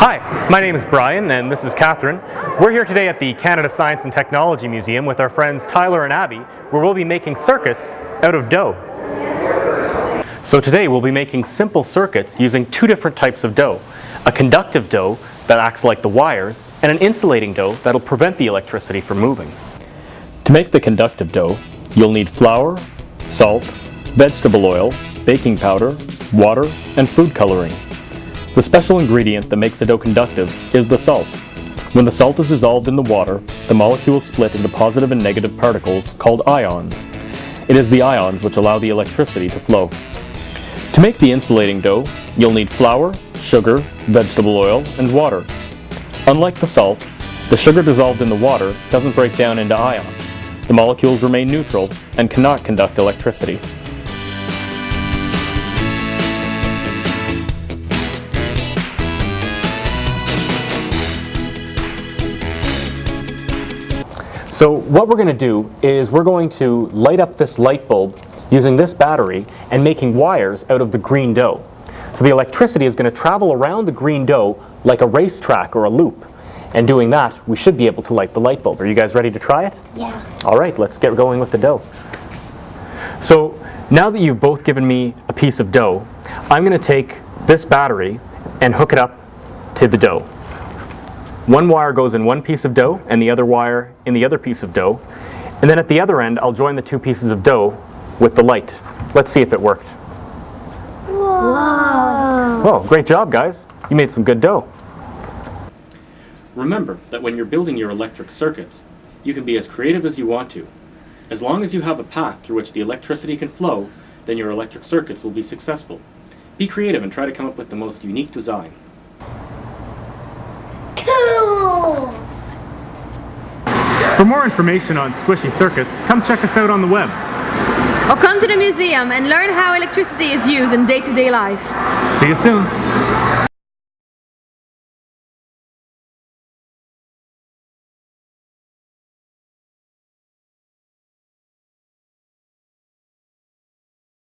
Hi, my name is Brian and this is Catherine. We're here today at the Canada Science and Technology Museum with our friends Tyler and Abby where we'll be making circuits out of dough. So today we'll be making simple circuits using two different types of dough. A conductive dough that acts like the wires and an insulating dough that'll prevent the electricity from moving. To make the conductive dough, you'll need flour, salt, vegetable oil, baking powder, water, and food coloring. The special ingredient that makes the dough conductive is the salt. When the salt is dissolved in the water, the molecules split into positive and negative particles called ions. It is the ions which allow the electricity to flow. To make the insulating dough, you'll need flour, sugar, vegetable oil, and water. Unlike the salt, the sugar dissolved in the water doesn't break down into ions. The molecules remain neutral and cannot conduct electricity. So what we're going to do is we're going to light up this light bulb using this battery and making wires out of the green dough. So the electricity is going to travel around the green dough like a racetrack or a loop. And doing that, we should be able to light the light bulb. Are you guys ready to try it? Yeah. All right, let's get going with the dough. So now that you've both given me a piece of dough, I'm going to take this battery and hook it up to the dough. One wire goes in one piece of dough and the other wire in the other piece of dough. And then at the other end, I'll join the two pieces of dough with the light. Let's see if it worked. Wow. Oh, great job, guys. You made some good dough. Remember that when you're building your electric circuits, you can be as creative as you want to. As long as you have a path through which the electricity can flow, then your electric circuits will be successful. Be creative and try to come up with the most unique design. For more information on squishy circuits, come check us out on the web. Or come to the museum and learn how electricity is used in day-to-day life. See you soon.